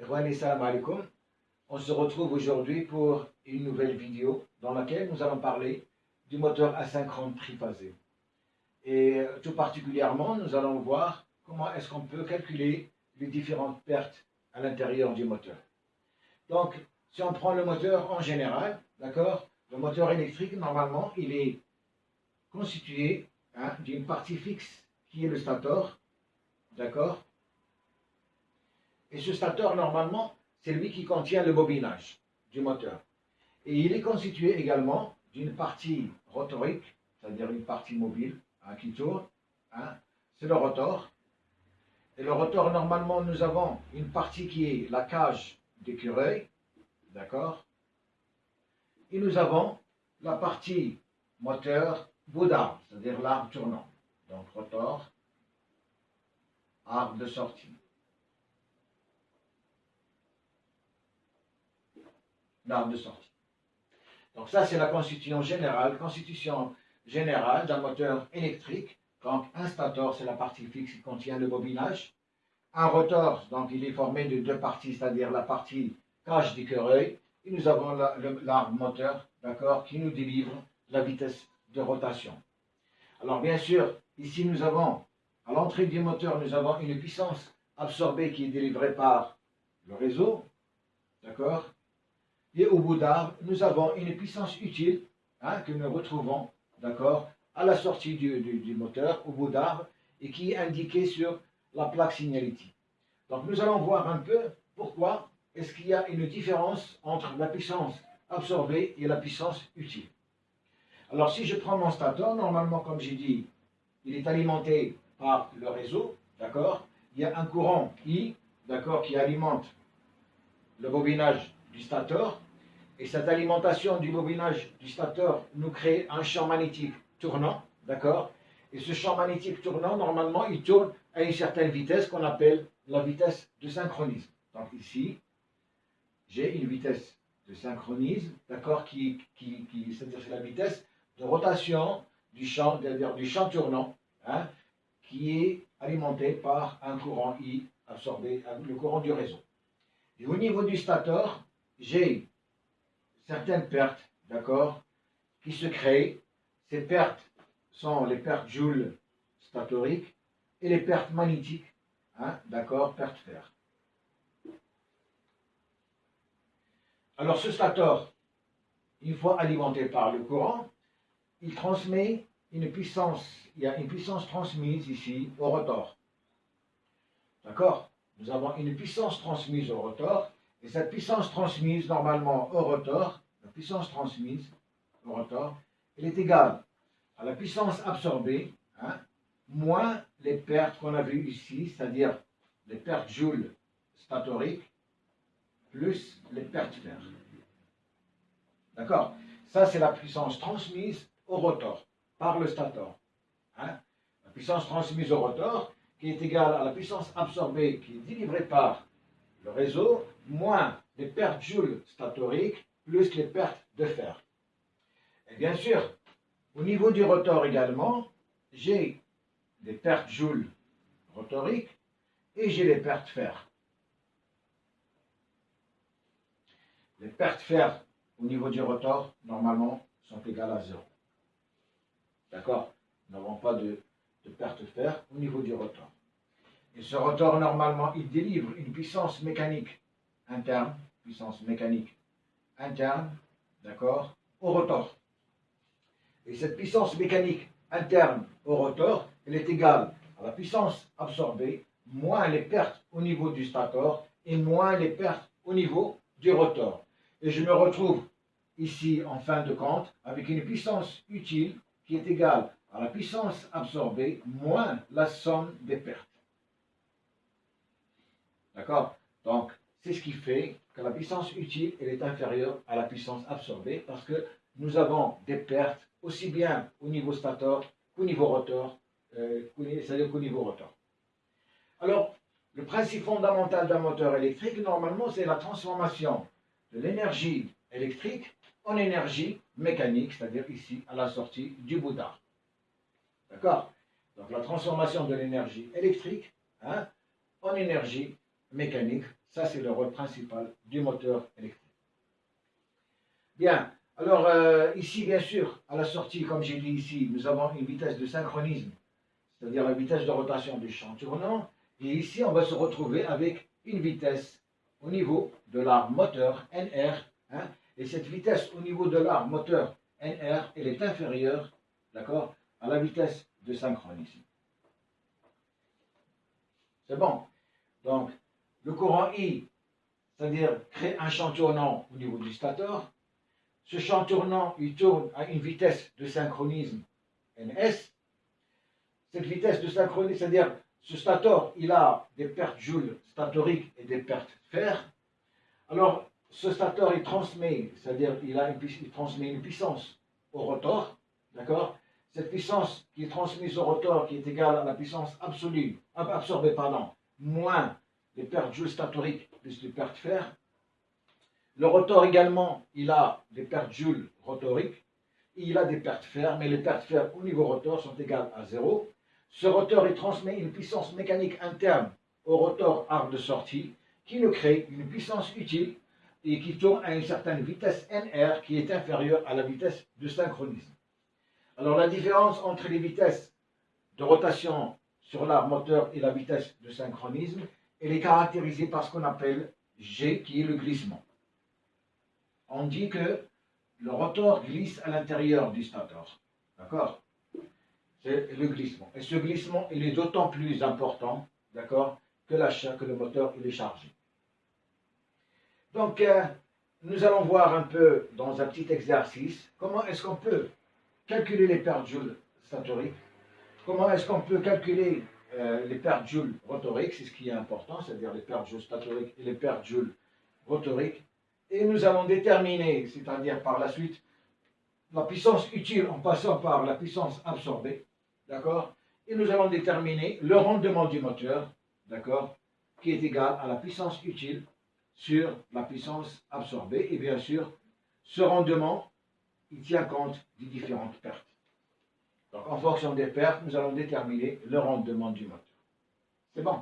Alaikum. On se retrouve aujourd'hui pour une nouvelle vidéo dans laquelle nous allons parler du moteur asynchrone triphasé. Et tout particulièrement, nous allons voir comment est-ce qu'on peut calculer les différentes pertes à l'intérieur du moteur. Donc, si on prend le moteur en général, d'accord, le moteur électrique, normalement, il est constitué hein, d'une partie fixe qui est le stator, d'accord Et ce stator, normalement, c'est lui qui contient le bobinage du moteur. Et il est constitué également d'une partie rotorique, c'est-à-dire une partie mobile hein, qui tourne, hein, c'est le rotor. Et le rotor, normalement, nous avons une partie qui est la cage d'écureuil, d'accord Et nous avons la partie moteur bout d'arbre, c'est-à-dire l'arbre tournant. Donc rotor, arbre de sortie. L'arbre de sortie. Donc ça, c'est la constitution générale, constitution générale d'un moteur électrique. Donc un stator, c'est la partie fixe qui contient le bobinage. Un rotor, donc il est formé de deux parties, c'est-à-dire la partie cage d'écureuil, et nous avons l'arbre moteur, d'accord, qui nous délivre la vitesse de rotation. Alors bien sûr, ici nous avons, à l'entrée du moteur, nous avons une puissance absorbée qui est délivrée par le réseau, d'accord Et au bout d'arbre, nous avons une puissance utile hein, que nous retrouvons, d'accord, à la sortie du, du moteur, au bout d'arbre, et qui est indiquée sur la plaque signalétique. Donc nous allons voir un peu pourquoi est-ce qu'il y a une différence entre la puissance absorbée et la puissance utile. Alors si je prends mon stator, normalement comme j'ai dit, il est alimenté par le réseau, d'accord Il y a un courant I, d'accord, qui alimente le bobinage du stator, et cette alimentation du bobinage du stator nous crée un champ magnétique tournant, d'accord? Et ce champ magnétique tournant, normalement, il tourne à une certaine vitesse qu'on appelle la vitesse de synchronisme. Donc ici, j'ai une vitesse de synchronisme, d'accord, qui, qui, qui c'est-à-dire la vitesse de rotation du champ, du champ tournant, hein, qui est alimenté par un courant I absorbé, le courant du réseau. Et au niveau du stator, j'ai certaines pertes, d'accord, qui se créent. Ces pertes sont les pertes Joule statoriques et les pertes magnétiques, hein, d'accord, pertes fer. Alors ce stator, une fois alimenté par le courant, il transmet une puissance, il y a une puissance transmise ici au rotor. D'accord? Nous avons une puissance transmise au rotor, et cette puissance transmise normalement au rotor, la puissance transmise au rotor, elle est égale à la puissance absorbée, hein, moins les pertes qu'on a vues ici, c'est-à-dire les pertes Joule statoriques, plus les pertes fer. D'accord? Ça, c'est la puissance transmise au rotor par le stator. Hein? La puissance transmise au rotor qui est égale à la puissance absorbée qui est délivrée par le réseau, moins les pertes Joule statoriques, plus les pertes de fer. Et bien sûr, au niveau du rotor également, j'ai des pertes Joule rotoriques et j'ai les pertes fer. Les pertes fer au niveau du rotor, normalement, sont égales à 0. D'accord? Nous n'avons pas de, de fer au niveau du rotor. Et ce rotor, normalement, il délivre une puissance mécanique interne, puissance mécanique interne, d'accord, au rotor. Et cette puissance mécanique interne au rotor, elle est égale à la puissance absorbée, moins les pertes au niveau du stator et moins les pertes au niveau du rotor. Et je me retrouve ici, en fin de compte, avec une puissance utile qui est égale à la puissance absorbée moins la somme des pertes. D'accord? Donc, c'est ce qui fait que la puissance utile est inférieure à la puissance absorbée parce que nous avons des pertes aussi bien au niveau stator qu'au niveau rotor, euh, c'est-à-dire niveau rotor. Alors, le principe fondamental d'un moteur électrique, normalement, c'est la transformation de l'énergie électrique en énergie mécanique, c'est-à-dire ici, à la sortie du Bouddha. D'accord? Donc la transformation de l'énergie électrique hein, en énergie mécanique, Ça, c'est le rôle principal du moteur électrique. Bien, alors euh, ici, bien sûr, à la sortie, comme j'ai dit ici, nous avons une vitesse de synchronisme, c'est-à-dire la vitesse de rotation du champ tournant. Et ici, on va se retrouver avec une vitesse au niveau de l'arme moteur NR. Hein, et cette vitesse au niveau de l'arme moteur NR, elle est inférieure, d'accord, à la vitesse de synchronisme. C'est bon. Donc, le courant I, c'est-à-dire crée un champ tournant au niveau du stator. Ce champ tournant, il tourne à une vitesse de synchronisme ns. Cette vitesse de synchronisme, c'est-à-dire ce stator, il a des pertes joules statoriques et des pertes fer. Alors, ce stator, il transmet, c'est-à-dire il, il transmet une puissance au rotor, d'accord? Cette puissance qui est transmise au rotor, qui est égale à la puissance absolue, absorbée, pardon, moins les pertes joules plus les pertes fer. Le rotor également, il a des pertes joules rotoriques, il a des pertes fer, mais les pertes fer au niveau rotor sont égales à zéro. Ce rotor, il transmet une puissance mécanique interne au rotor arc de sortie, qui nous crée une puissance utile et qui tourne à une certaine vitesse NR qui est inférieure à la vitesse de synchronisme. Alors la différence entre les vitesses de rotation sur l'arbre moteur et la vitesse de synchronisme, elle est caractérisée par ce qu'on appelle G, qui est le glissement. On dit que le rotor glisse à l'intérieur du stator. D'accord? C'est le glissement. Et ce glissement, il est d'autant plus important, d'accord, que, le moteur est chargé. Donc, euh, nous allons voir un peu dans un petit exercice comment est-ce qu'on peut calculer les pertes joules statoriques, comment est-ce qu'on peut calculer euh, les pertes joules rotoriques, c'est ce qui est important, c'est-à-dire les pertes joules statoriques et les pertes joules rotoriques. Et nous allons déterminer, c'est-à-dire par la suite, la puissance utile en passant par la puissance absorbée, d'accord? Et nous allons déterminer le rendement du moteur, d'accord? Qui est égal à la puissance utile sur la puissance absorbée. Et bien sûr, ce rendement, il tient compte des différentes pertes. Donc en fonction des pertes, nous allons déterminer le rendement du moteur. C'est bon.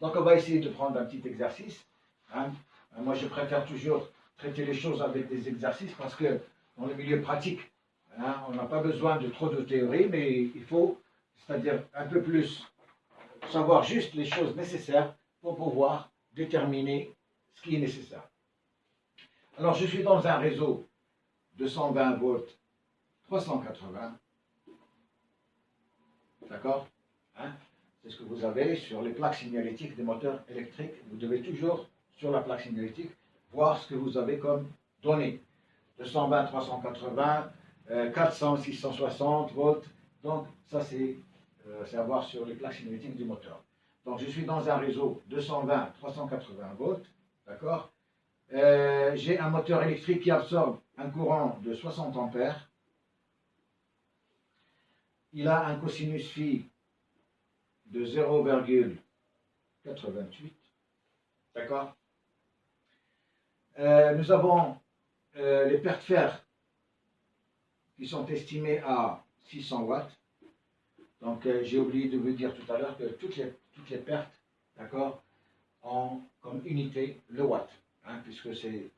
Donc on va essayer de prendre un petit exercice. Hein. Moi je préfère toujours traiter les choses avec des exercices parce que dans le milieu pratique, hein, on n'a pas besoin de trop de théorie, mais il faut, c'est-à-dire un peu plus, savoir juste les choses nécessaires pour pouvoir déterminer ce qui est nécessaire. Alors je suis dans un réseau de 120 volts 380 D'accord hein? C'est ce que vous avez sur les plaques signalétiques des moteurs électriques. Vous devez toujours, sur la plaque signalétique, voir ce que vous avez comme données. 220, 380, 400, 660 volts. Donc, ça, c'est euh, à voir sur les plaques signalétiques du moteur. Donc, je suis dans un réseau 220, 380 volts. D'accord euh, J'ai un moteur électrique qui absorbe un courant de 60 ampères il a un cosinus phi de 0,88. D'accord? Euh, Nous avons euh, les pertes fer qui sont estimées à 600 watts. Donc euh, j'ai oublié de vous dire tout à l'heure que toutes les, pertes, d'accord, ont comme unité le watt, hein, puisque c'est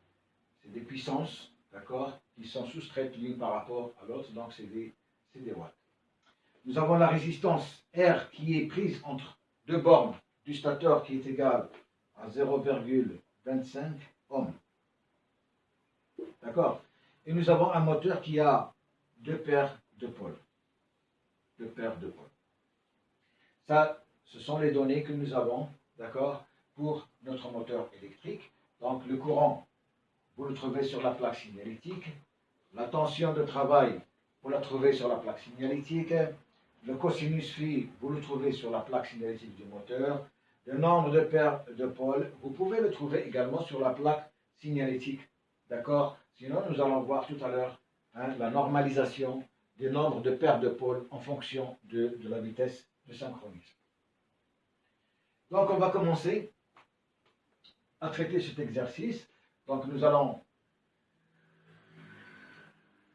des puissances, d'accord, qui sont soustraites l'une par rapport à l'autre, donc c'est des, des watts nous avons la résistance R qui est prise entre deux bornes du stateur qui est égale à 0,25 ohms. D'accord? Et nous avons un moteur qui a deux paires de pôles. Deux paires de pôles. Ça, ce sont les données que nous avons, d'accord, pour notre moteur électrique. Donc le courant, vous le trouvez sur la plaque signalétique. La tension de travail, vous la trouvez sur la plaque signalétique. Le cosinus phi, vous le trouvez sur la plaque signalétique du moteur. Le nombre de paires de pôles, vous pouvez le trouver également sur la plaque signalétique. D'accord? Sinon, nous allons voir tout à l'heure hein, la normalisation du nombre de paires de pôles en fonction de, de la vitesse de synchronisme. Donc, on va commencer à traiter cet exercice. Donc, nous allons,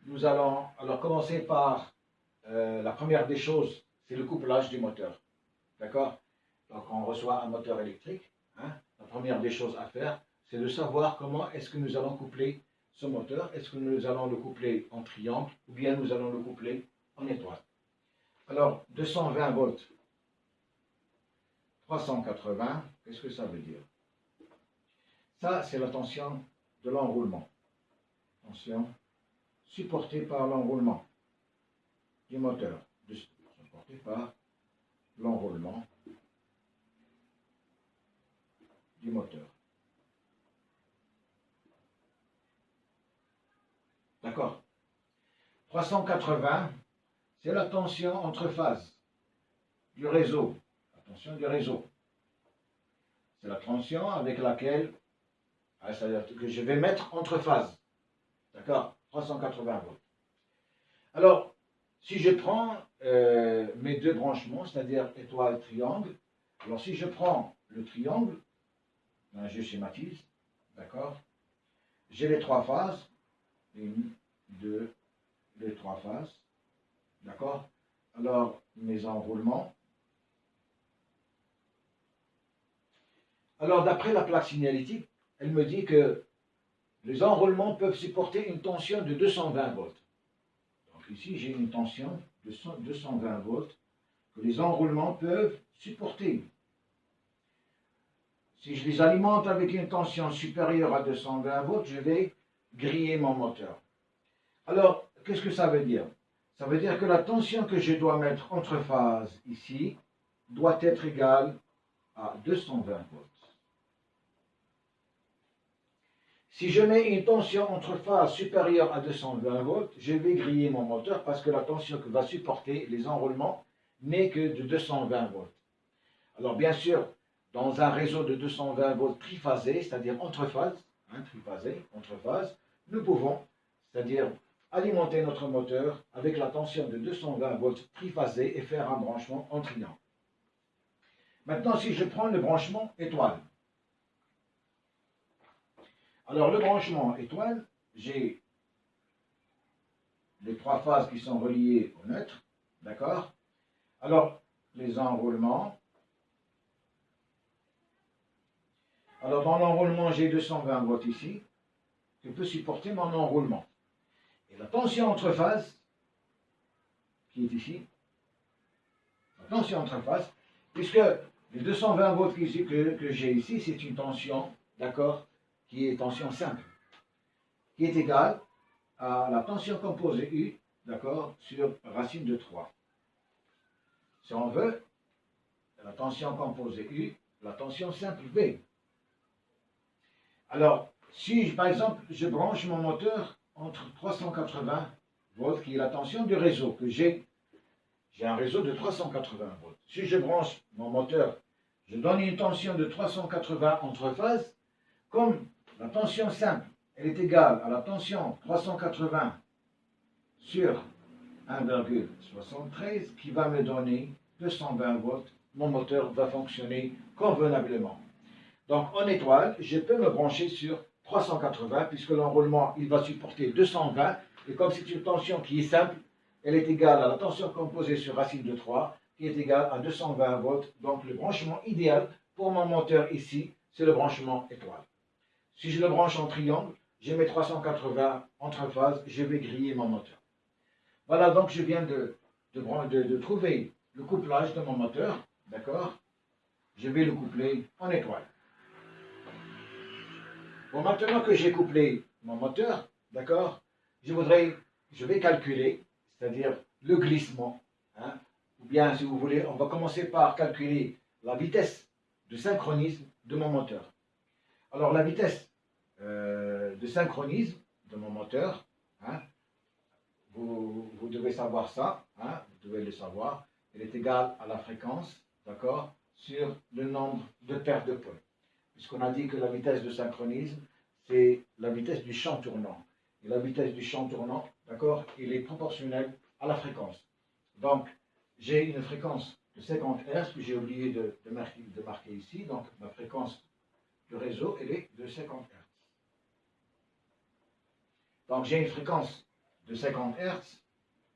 nous allons alors commencer par euh, la première des choses, c'est le couplage du moteur. D'accord? Donc on reçoit un moteur électrique. Hein. première des choses à faire, c'est de savoir comment est-ce que nous allons coupler ce moteur. Est-ce que nous allons le coupler en triangle ou bien nous allons le coupler en étoile. Alors, 220 volts, 380, qu'est-ce que ça veut dire? Ça, c'est la tension de l'enroulement. Tension supportée par l'enroulement du moteur, supportée par l'enroulement du moteur. D'accord 380, c'est la tension entre phases du réseau. La tension du réseau. C'est la tension avec laquelle, ah, je vais mettre entre phases. D'accord 380 volts. Alors, si je prends euh, mes deux branchements, c'est-à-dire étoile, triangle, alors si je prends le triangle, ben, je schématise, d'accord? J'ai les trois phases, une, deux, les trois phases, d'accord? Alors, mes enroulements. Alors, d'après la plaque signalétique, elle me dit que les enroulements peuvent supporter une tension de 220 volts. Ici, j'ai une tension de 220 volts que les enroulements peuvent supporter. Si je les alimente avec une tension supérieure à 220 volts, je vais griller mon moteur. Alors, qu'est-ce que ça veut dire? Ça veut dire que la tension que je dois mettre entre phases ici doit être égale à 220 volts. Si je mets une tension entre phases supérieure à 220 volts, je vais griller mon moteur parce que la tension que va supporter les enroulements n'est que de 220 volts. Alors bien sûr, dans un réseau de 220 volts triphasé, c'est-à-dire entre phases, hein, triphasé, entre phases, nous pouvons, c'est-à-dire alimenter notre moteur avec la tension de 220 volts triphasé et faire un branchement en triangle. Maintenant, si je prends le branchement étoile, alors le branchement étoile, j'ai les trois phases qui sont reliées au neutre, d'accord? Alors, les enroulements, Alors dans l'enroulement, j'ai 220 volts ici, je peux supporter mon enroulement. Et la tension entre phases, qui est ici, la tension entre phases, puisque les 220 volts que, que j'ai ici, c'est une tension, d'accord, qui est tension simple, qui est égale à la tension composée U, d'accord, sur racine de 3. Si on veut, la tension composée U, la tension simple V. Alors, si par exemple je branche mon moteur entre 380 volts, qui est la tension du réseau que j'ai, j'ai un réseau de 380 volts. Si je branche mon moteur, je donne une tension de 380 entre phases, comme la tension simple, elle est égale à la tension 380 sur 1,73 qui va me donner 220 volts. Mon moteur va fonctionner convenablement. Donc en étoile, je peux me brancher sur 380 puisque l'enroulement il va supporter 220 et comme c'est une tension qui est simple, elle est égale à la tension composée sur racine de 3 qui est égale à 220 volts. Donc le branchement idéal pour mon moteur ici, c'est le branchement étoile. Si je le branche en triangle, j'ai mes 380 entre phases, je vais griller mon moteur. Voilà, donc je viens de, trouver le couplage de mon moteur, d'accord? Je vais le coupler en étoile. Bon, maintenant que j'ai couplé mon moteur, d'accord, je voudrais, vais calculer, c'est-à-dire le glissement, hein, ou bien si vous voulez, on va commencer par calculer la vitesse de synchronisme de mon moteur. Alors la vitesse euh, de synchronisme de mon moteur, hein, vous, devez savoir ça, hein, vous devez le savoir, elle est égale à la fréquence, d'accord, sur le nombre de paires de pôles puisqu'on a dit que la vitesse de synchronisme, c'est la vitesse du champ tournant. Et la vitesse du champ tournant, d'accord, il est proportionnel à la fréquence. Donc, j'ai une fréquence de 50 Hz que j'ai oublié de, marquer, ici. Donc, ma fréquence de réseau, elle est de 50 Hz. Donc, j'ai une fréquence de 50 Hz,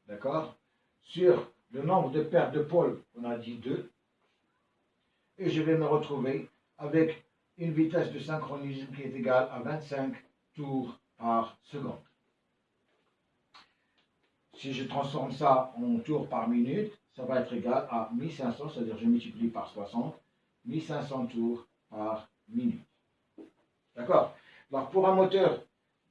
d'accord, sur le nombre de paires de pôles, on a dit 2, et je vais me retrouver avec une vitesse de synchronisme qui est égale à 25 tours par seconde. Si je transforme ça en tours par minute, ça va être égal à 1500, c'est-à-dire je multiplie par 60, 1500 tours par minute. D'accord? Donc pour un moteur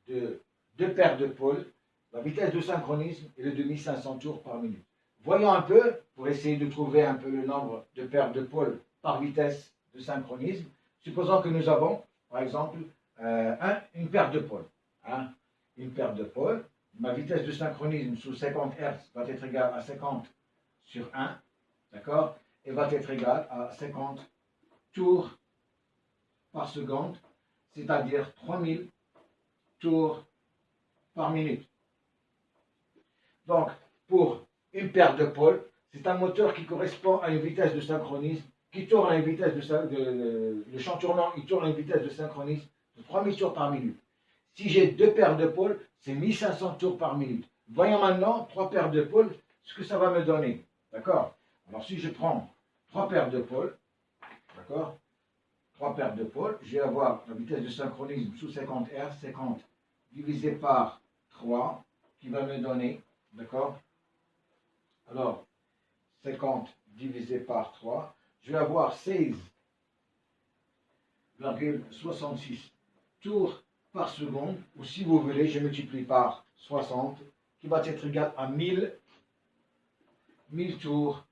de deux paires de pôles, la vitesse de synchronisme est de 2500 tours par minute. Voyons un peu, pour essayer de trouver un peu le nombre de paires de pôles par vitesse de synchronisme. Supposons que nous avons, par exemple, euh, une paire de pôles. Hein, une paire de pôles. Ma vitesse de synchronisme sous 50 Hz va être égale à 50 sur 1, d'accord Et va être égale à 50 tours par seconde, c'est-à-dire 3000 tours par minute. Donc, pour une paire de pôles, c'est un moteur qui correspond à une vitesse de synchronisme, qui tourne à une vitesse de, le champ tournant, il tourne à une vitesse de synchronisme de 3000 tours par minute. Si j'ai deux paires de pôles, c'est 1500 tours par minute. Voyons maintenant trois paires de pôles, ce que ça va me donner. D'accord? Alors si je prends trois paires de pôles, d'accord? Trois paires de pôles, je vais avoir la vitesse de synchronisme sous 50 Hz, 50 divisé par 3, qui va me donner, d'accord? Alors, 50 divisé par 3, je vais avoir 16,66 tours par seconde, ou si vous voulez, je multiplie par 60, qui va être égal à 1000, 1000 tours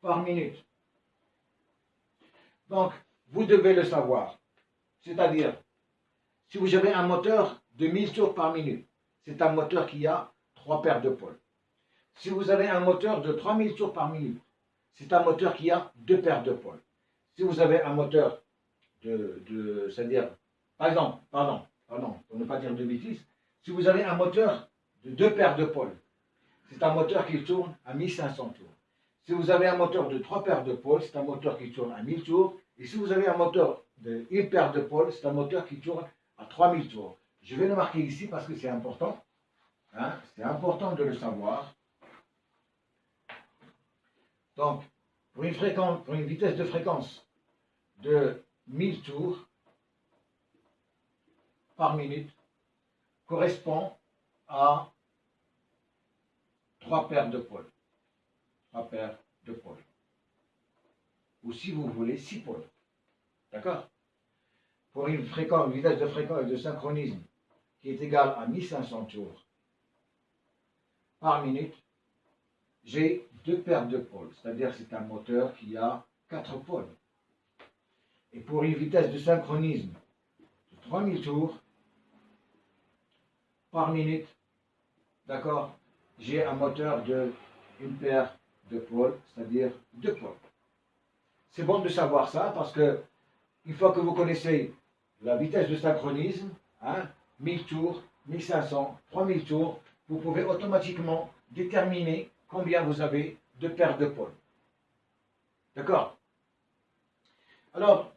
par minute. Donc, vous devez le savoir. C'est-à-dire, si vous avez un moteur de 1000 tours par minute, c'est un moteur qui a trois paires de pôles. Si vous avez un moteur de 3000 tours par minute, c'est un moteur qui a deux paires de pôles. Si vous avez un moteur de, c'est-à-dire par exemple, pardon, pardon, pour ne pas dire de bêtises, si vous avez un moteur de deux paires de pôles, c'est un moteur qui tourne à 1500 tours. Si vous avez un moteur de trois paires de pôles, c'est un moteur qui tourne à 1000 tours. Et si vous avez un moteur de une paire de pôles, c'est un moteur qui tourne à 3000 tours. Je vais le marquer ici parce que c'est important. Hein, c'est important de le savoir. Donc, pour une, pour une vitesse de fréquence de 1000 tours, par minute correspond à trois paires de pôles. Trois paires de pôles. Ou si vous voulez, six pôles. D'accord? Pour une vitesse de fréquence de synchronisme qui est égale à 1500 tours par minute, j'ai deux paires de pôles, c'est-à-dire c'est un moteur qui a quatre pôles. Et pour une vitesse de synchronisme de 3000 tours, par minute, d'accord, j'ai un moteur de une paire de pôles, c'est-à-dire deux pôles. C'est bon de savoir ça parce que une fois que vous connaissez la vitesse de synchronisme, hein, 1000 tours, 1500, 3000 tours, vous pouvez automatiquement déterminer combien vous avez de paires de pôles. D'accord? Alors,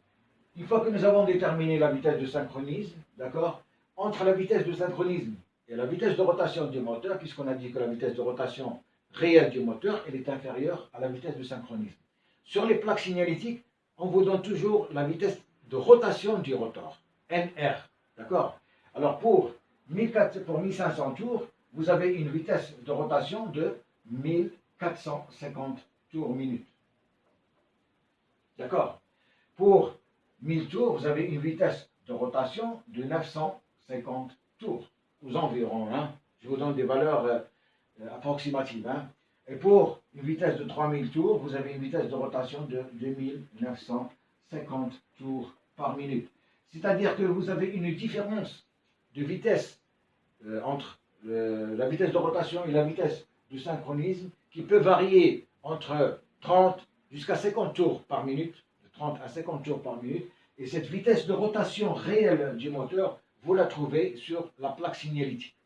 une fois que nous avons déterminé la vitesse de synchronisme, d'accord, entre la vitesse de synchronisme et la vitesse de rotation du moteur, puisqu'on a dit que la vitesse de rotation réelle du moteur, elle est inférieure à la vitesse de synchronisme. Sur les plaques signalétiques, on vous donne toujours la vitesse de rotation du rotor, NR. D'accord? Alors pour, 1500 tours, vous avez une vitesse de rotation de 1450 tours minute. D'accord? Pour 1000 tours, vous avez une vitesse de rotation de 950 tours aux environs. Hein. Je vous donne des valeurs euh, approximatives. Hein. Et pour une vitesse de 3000 tours, vous avez une vitesse de rotation de 2950 tours par minute. C'est-à-dire que vous avez une différence de vitesse euh, entre la vitesse de rotation et la vitesse de synchronisme qui peut varier entre 30 jusqu'à 50 tours par minute, de 30 à 50 tours par minute, et cette vitesse de rotation réelle du moteur vous la trouvez sur la plaque signalétique.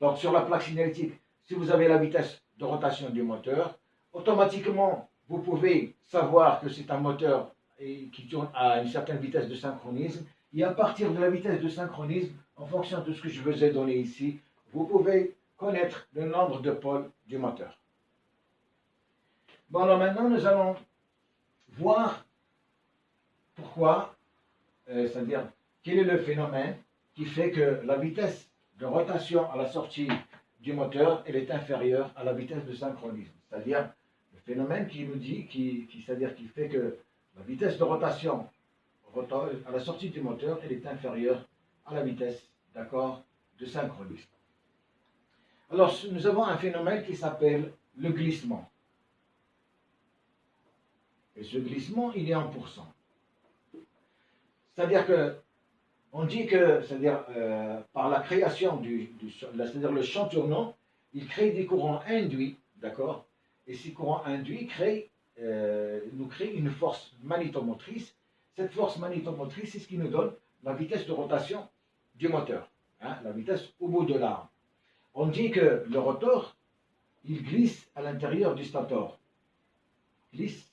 Donc sur la plaque signalétique, si vous avez la vitesse rotation du moteur, automatiquement, vous pouvez savoir que c'est un moteur qui tourne à une certaine vitesse de synchronisme. Et à partir de la vitesse de synchronisme, en fonction de ce que je vous ai donné ici, vous pouvez connaître le nombre de pôles du moteur. Bon, alors maintenant, nous allons voir, pour pourquoi, euh, c'est-à-dire, quel est le phénomène qui fait que la vitesse de rotation à la sortie du moteur, elle est inférieure à la vitesse de synchronisme. C'est-à-dire, le phénomène qui nous dit, qui, c'est-à-dire qui fait que la vitesse de rotation à la sortie du moteur, elle est inférieure à la vitesse, d'accord, de synchronisme. Alors, nous avons un phénomène qui s'appelle le glissement. Et ce glissement, il est en pourcent. C'est-à-dire que, on dit que, c'est-à-dire, euh, par la création du, c'est-à-dire le champ tournant, il crée des courants induits, d'accord? Et ces courants induits euh, nous créent une force magnétomotrice. Cette force magnétomotrice, c'est ce qui nous donne la vitesse de rotation du moteur, hein, la vitesse au bout de l'arme. On dit que le rotor, il glisse à l'intérieur du stator. Glisse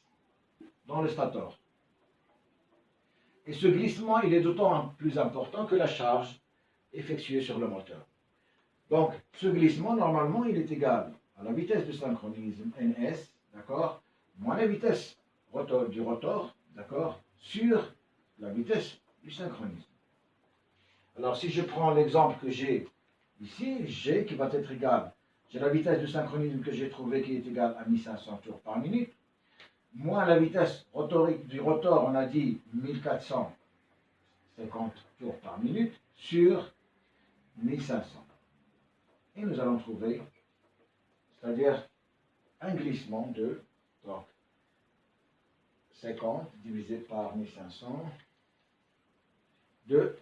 dans le stator. Et ce glissement, il est d'autant plus important que la charge effectuée sur le moteur. Donc, ce glissement, normalement, il est égal à la vitesse de synchronisme ns, d'accord, moins la vitesse du rotor, d'accord, sur la vitesse du synchronisme. Alors, si je prends l'exemple que j'ai ici, G qui va être égal, j'ai la vitesse de synchronisme que j'ai trouvé qui est égale à 1500 tours par minute, moins la vitesse rotorique du rotor, on a dit 1450 tours par minute, sur 1500. Et nous allons trouver, c'est-à-dire un glissement de donc, 50 divisé par 1500 de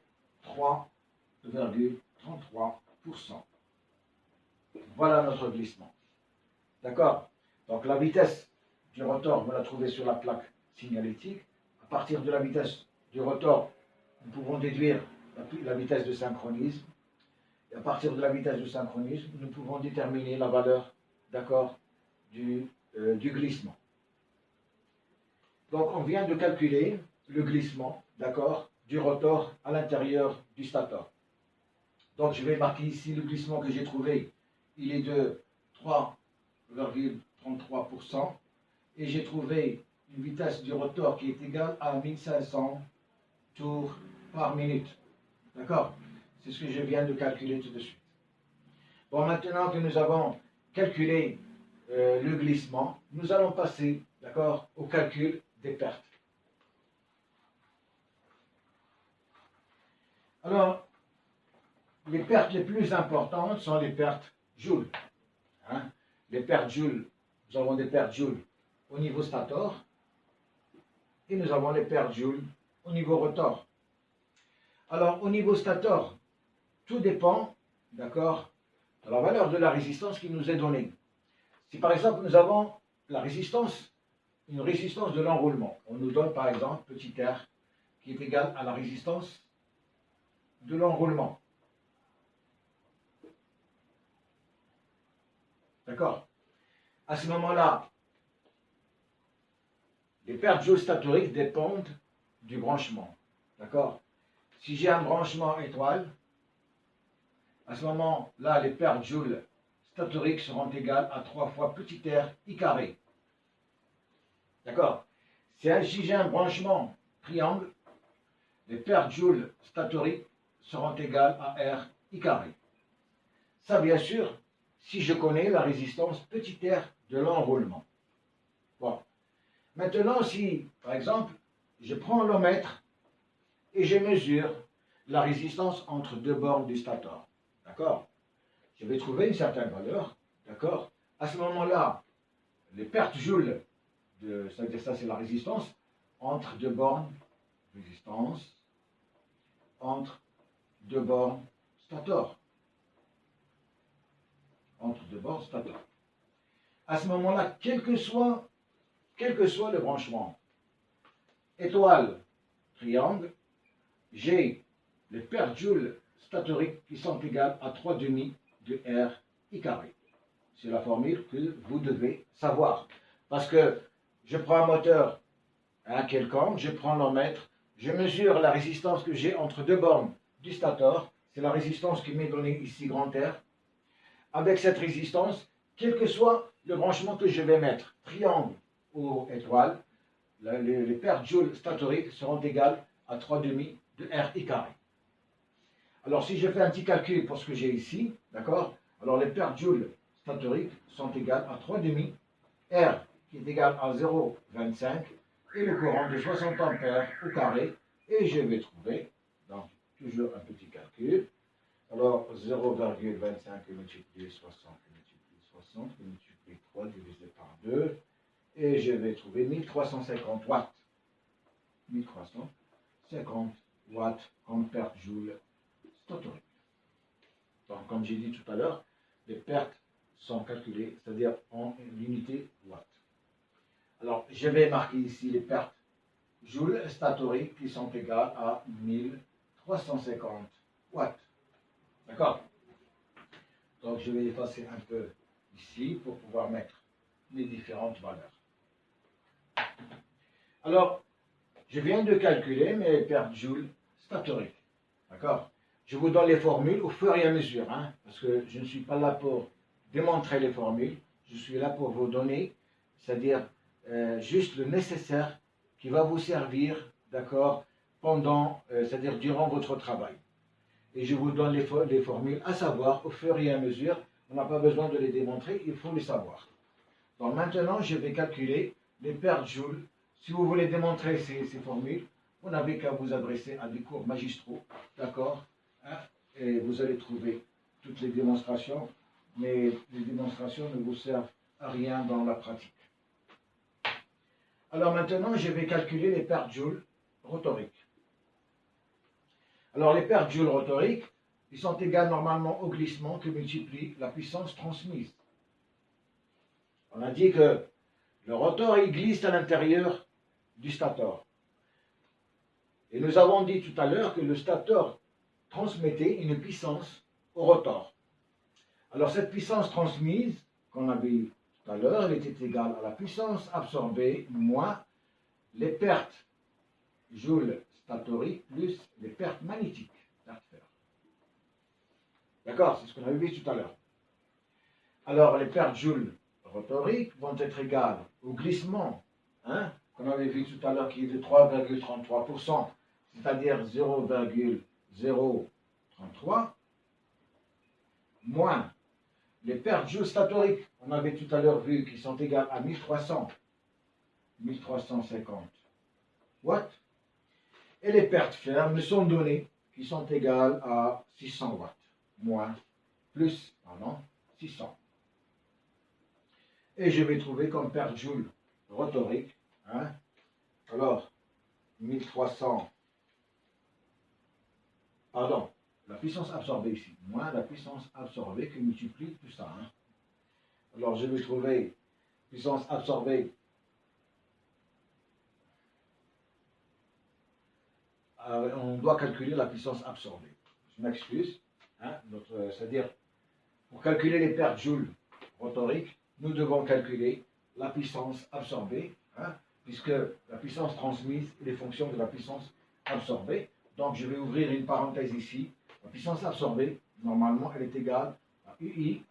3,33%. Voilà notre glissement. D'accord? Donc la vitesse du rotor, vous la trouvez sur la plaque signalétique. À partir de la vitesse du rotor, nous pouvons déduire la, vitesse de synchronisme. Et à partir de la vitesse de synchronisme, nous pouvons déterminer la valeur, d'accord, du, euh, du glissement. Donc on vient de calculer le glissement, d'accord, du rotor à l'intérieur du stator. Donc je vais marquer ici le glissement que j'ai trouvé. Il est de 3,33% et j'ai trouvé une vitesse du rotor qui est égale à 1500 tours par minute. D'accord? C'est ce que je viens de calculer tout de suite. Bon, maintenant que nous avons calculé euh, le glissement, nous allons passer, d'accord, au calcul des pertes. Alors, les pertes les plus importantes sont les pertes Joule. Hein? Les pertes Joule, nous avons des pertes Joule au niveau stator et nous avons les pertes Joule au niveau rotor. Alors, au niveau stator, tout dépend, d'accord, de la valeur de la résistance qui nous est donnée. Si par exemple nous avons la résistance, une résistance de l'enroulement, on nous donne par exemple petit r qui est égal à la résistance de l'enroulement. D'accord? À ce moment-là, les pertes géostatoriques dépendent du branchement. D'accord? Si j'ai un branchement étoile, à ce moment-là, les pertes joules statoriques seront égales à 3 fois petit r i carré. D'accord? Si j'ai un branchement triangle, les pertes joules statoriques seront égales à R I carré. Ça, bien sûr, si je connais la résistance petit r de l'enroulement. Bon. Maintenant, si, par exemple, je prends l'omètre et je mesure la résistance entre deux bornes du stator, d'accord? Je vais trouver une certaine valeur, d'accord? À ce moment-là, les pertes joules, c'est-à-dire ça c'est la résistance, entre deux bornes, résistance, entre deux bornes stator. Entre deux bornes stator. À ce moment-là, quel que soit, quel que soit le branchement, étoile, triangle, j'ai les pertes joules statoriques qui sont égales à 3 demi de R I carré. C'est la formule que vous devez savoir. Parce que je prends un moteur un quelconque, je prends l'emmètre, je mesure la résistance que j'ai entre deux bornes du stator, c'est la résistance qui m'est donnée ici grand R. Avec cette résistance, quel que soit le branchement que je vais mettre, triangle ou étoile, les, les, pertes joules statoriques seront égales à 3 demi de R I carré. Alors si je fais un petit calcul pour ce que j'ai ici, d'accord Alors les pertes joules statoriques sont égales à 3 demi R qui est égal à 0,25 et le courant de 60 ampères au carré et je vais trouver, donc toujours un petit calcul, alors 0,25 multiplié 60 multiplié 60 multiplié 3 divisé par 2 et je vais trouver 1350 watts. 1350 watts en perte joule statorique. Donc, comme j'ai dit tout à l'heure, les pertes sont calculées, c'est-à-dire en unité watt. Alors, je vais marquer ici les pertes joules statoriques qui sont égales à 1350 watts. D'accord? Donc, je vais effacer un peu ici pour pouvoir mettre les différentes valeurs. Alors, je viens de calculer mes pertes joules statoriques. D'accord? Je vous donne les formules au fur et à mesure, hein, parce que je ne suis pas là pour démontrer les formules, je suis là pour vous donner, c'est-à-dire euh, juste le nécessaire qui va vous servir, d'accord, pendant, euh, c'est-à-dire durant votre travail. Et je vous donne les, les, formules à savoir au fur et à mesure. On n'a pas besoin de les démontrer, il faut les savoir. Donc maintenant, je vais calculer les pertes joules. Si vous voulez démontrer ces, formules, vous n'avez qu'à vous adresser à des cours magistraux, d'accord hein, Et vous allez trouver toutes les démonstrations, mais les démonstrations ne vous servent à rien dans la pratique. Alors maintenant, je vais calculer les pertes joules rotoriques. Alors les pertes joules rotoriques, ils sont égales normalement au glissement que multiplie la puissance transmise. On a dit que le rotor, il glisse à l'intérieur du stator. Et nous avons dit tout à l'heure que le stator transmettait une puissance au rotor. Alors cette puissance transmise, qu'on a vu tout à l'heure, elle était égale à la puissance absorbée moins les pertes joules statoriques plus les pertes magnétiques D'accord C'est ce qu'on avait vu tout à l'heure. Alors les pertes joules rotoriques vont être égales au glissement, hein, qu'on avait vu tout à l'heure qui est de 3,33%, c'est-à-dire 0,033, moins les pertes statoriques, on avait tout à l'heure vu, qui sont égales à 1300, 1350 watts, et les pertes fermes sont données, qui sont égales à 600 watts, moins, plus, pardon, 600 et je vais trouver comme perte joule rotorique. Hein? Alors, 1300, pardon, la puissance absorbée ici, moins la puissance absorbée qui multiplie tout ça. Hein. Alors, je vais trouver puissance absorbée euh, on doit calculer la puissance absorbée. Je m'excuse. Hein, C'est-à-dire, pour calculer les pertes joules rotoriques, nous devons calculer la puissance absorbée, puisque la puissance transmise est fonction de la puissance absorbée. Donc je vais ouvrir une parenthèse ici. La puissance absorbée, normalement, elle est égale à UI,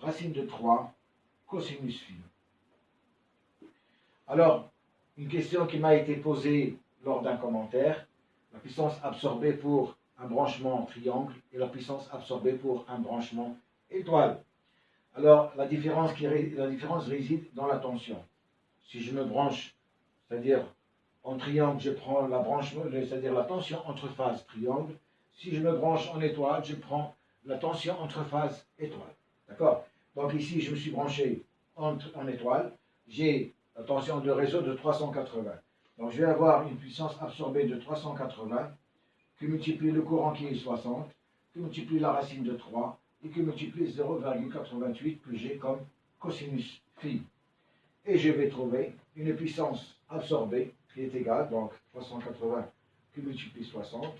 racine de 3, cosinus phi. Alors, une question qui m'a été posée lors d'un commentaire, la puissance absorbée pour un branchement triangle et la puissance absorbée pour un branchement étoile. Alors, la différence, qui, la différence réside dans la tension. Si je me branche, c'est-à-dire en triangle, je prends la la tension entre phases triangle. Si je me branche en étoile, je prends la tension entre phases étoile. D'accord? Donc ici, je me suis branché en, en étoile. J'ai la tension de réseau de 380. Donc je vais avoir une puissance absorbée de 380 qui multiplie le courant qui est 60, qui multiplie la racine de 3, et qui multiplie 0,88 plus g comme cosinus phi. Et je vais trouver une puissance absorbée qui est égale, donc 380 qui multiplie 60,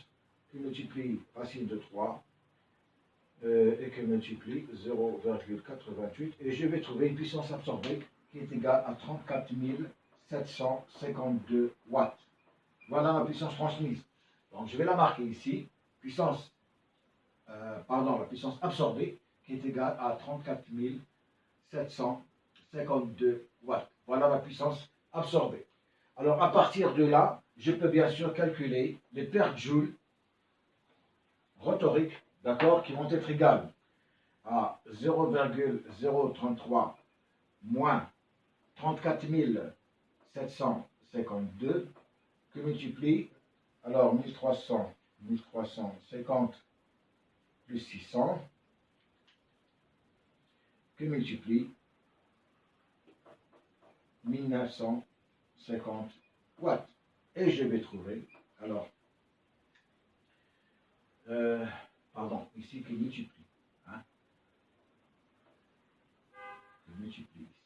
qui multiplie racine de 3, euh, et qui multiplie 0,88, et je vais trouver une puissance absorbée qui est égale à 34 752 watts. Voilà ma puissance transmise. Donc je vais la marquer ici, puissance euh, pardon, la puissance absorbée, qui est égale à 34 752 watts. Voilà la puissance absorbée. Alors à partir de là, je peux bien sûr calculer les pertes joules rhétoriques, d'accord, qui vont être égales à 0,033 moins 34 752 que multiplie alors 1300, 1350 plus 600 que multiplie 1950 watts. Et je vais trouver, alors, euh, pardon, ici qui multiplie. Hein, qui multiplie ici.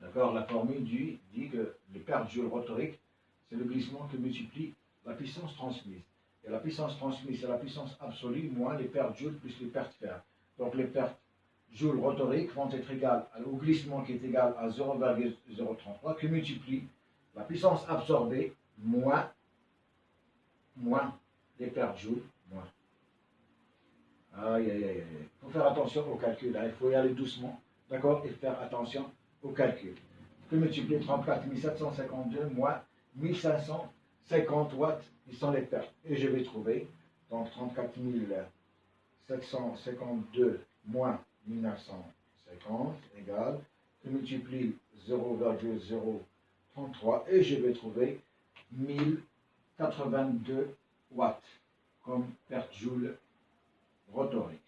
D'accord La formule dit, que les pertes joules rhétoriques, c'est le glissement qui multiplie la puissance transmise. Et la puissance transmise, c'est la puissance absolue moins les pertes joules plus les pertes fer. Donc les pertes joules rhétoriques vont être égales au glissement qui est égal à 0,033 qui multiplie la puissance absorbée moins, moins les pertes joules moins. Aïe, aïe, aïe, Il faut faire attention au calcul, hein. il faut y aller doucement, d'accord, et faire attention au calcul. Que multiplier 34 752 moins 1550 watts, ils sont les pertes. Et je vais trouver, donc 34 752 moins 1950 égale, je multiplie 0,033 et je vais trouver 1082 watts comme perte joule rhétorique.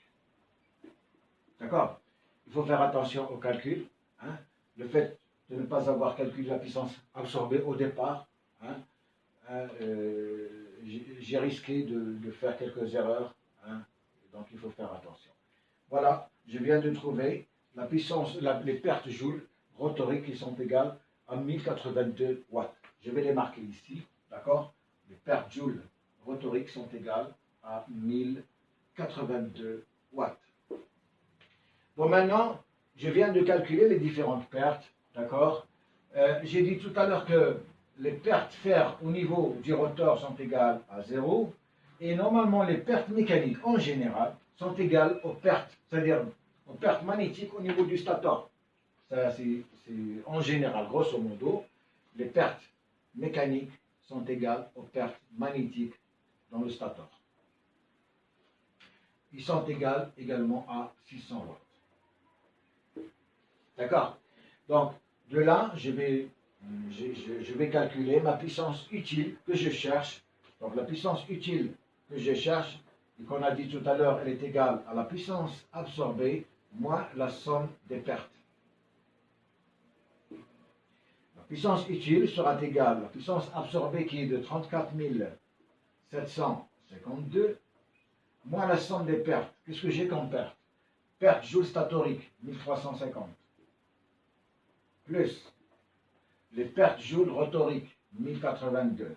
D'accord? Il faut faire attention au calcul. Hein le fait de ne pas avoir calculé la puissance absorbée au départ, hein, euh, j'ai risqué de, faire quelques erreurs, hein, donc il faut faire attention. Voilà, je viens de trouver la puissance, les pertes joules rhétoriques qui sont égales à 1082 watts. Je vais les marquer ici, d'accord? Les pertes joules rhétoriques sont égales à 1082 watts. Bon, maintenant, je viens de calculer les différentes pertes, d'accord? Euh, J'ai dit tout à l'heure que les pertes fer au niveau du rotor sont égales à 0, et normalement les pertes mécaniques en général sont égales aux pertes, c'est-à-dire aux pertes magnétiques au niveau du stator. En général, grosso modo, les pertes mécaniques sont égales aux pertes magnétiques dans le stator. Ils sont égales également à 600 watts. D'accord? Donc, de là, je, vais calculer ma puissance utile que je cherche. Donc, la puissance utile que je cherche, et qu'on a dit tout à l'heure, elle est égale à la puissance absorbée moins la somme des pertes. La puissance utile sera égale. À la puissance absorbée qui est de 34 752 moins la somme des pertes. Qu'est-ce que j'ai comme perte? Perte joule statorique, 1350 plus les pertes joules rhétoriques, 1082,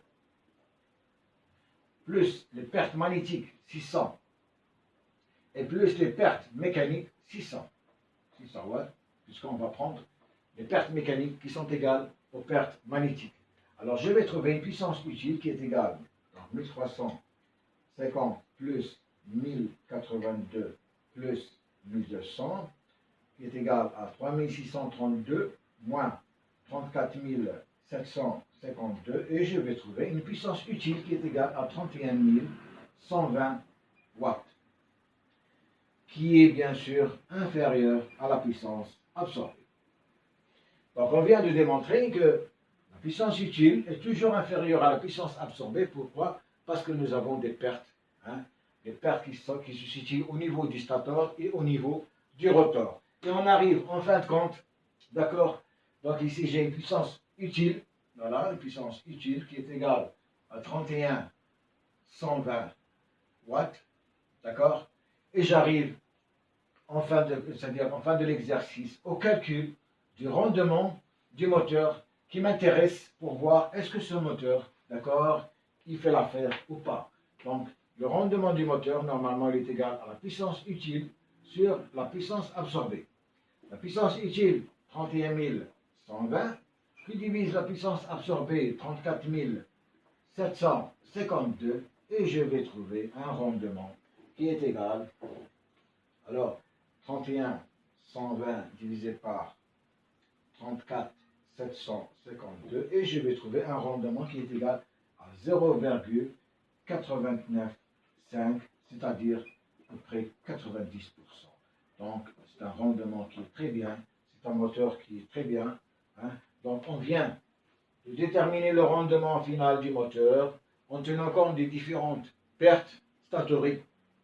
plus les pertes magnétiques, 600, et plus les pertes mécaniques, 600. 600 watts, puisqu'on va prendre les pertes mécaniques qui sont égales aux pertes magnétiques. Alors je vais trouver une puissance utile qui est égale à 1350 plus 1082 plus 1200, qui est égal à 3632 moins 34 752 et je vais trouver une puissance utile qui est égale à 31 120 watts, qui est bien sûr inférieure à la puissance absorbée. Donc on vient de démontrer que la puissance utile est toujours inférieure à la puissance absorbée. Pourquoi? Parce que nous avons des pertes, hein, des pertes qui, sont, qui se situent au niveau du stator et au niveau du rotor. Et on arrive en fin de compte, d'accord, donc ici, j'ai une puissance utile, voilà, une puissance utile qui est égale à 31 120 watts, d'accord? Et j'arrive en fin de, c'est-à-dire en fin de l'exercice au calcul du rendement du moteur qui m'intéresse pour voir est-ce que ce moteur, d'accord, il fait l'affaire ou pas. Donc, le rendement du moteur, normalement, il est égal à la puissance utile sur la puissance absorbée. La puissance utile, 31 000 120, qui divise la puissance absorbée 34 752, et je vais trouver un rendement qui est égal, alors 31 120 divisé par 34 752 et je vais trouver un rendement qui est égal à 0,895, c'est-à-dire à peu près 90%. Donc, c'est un rendement qui est très bien, c'est un moteur qui est très bien. Hein. Donc, on vient de déterminer le rendement final du moteur en tenant compte des différentes pertes statoriques,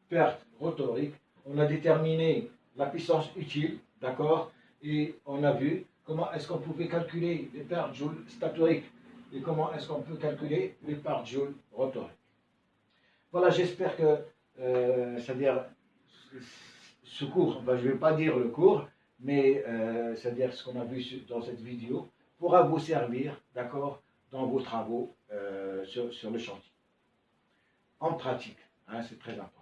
pertes rotoriques. On a déterminé la puissance utile, d'accord Et on a vu comment est-ce qu'on pouvait calculer les pertes joules statoriques et comment est-ce qu'on peut calculer les pertes joules rotoriques. Voilà, j'espère que, euh, c'est-à-dire, ce cours, ben, je ne vais pas dire le cours, mais euh, c'est-à-dire ce qu'on a vu dans cette vidéo, pourra vous servir, d'accord, dans vos travaux euh, sur, le chantier. En pratique, hein, c'est très important.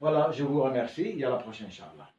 Voilà, je vous remercie et à la prochaine, Inch'Allah.